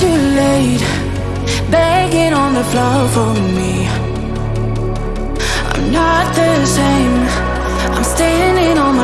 too late. Begging on the floor for me. I'm not the same. I'm standing on my